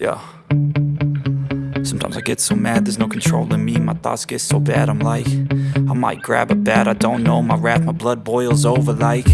Yeah. Sometimes I get so mad, there's no control in me My thoughts get so bad, I'm like I might grab a bat, I don't know my wrath My blood boils over like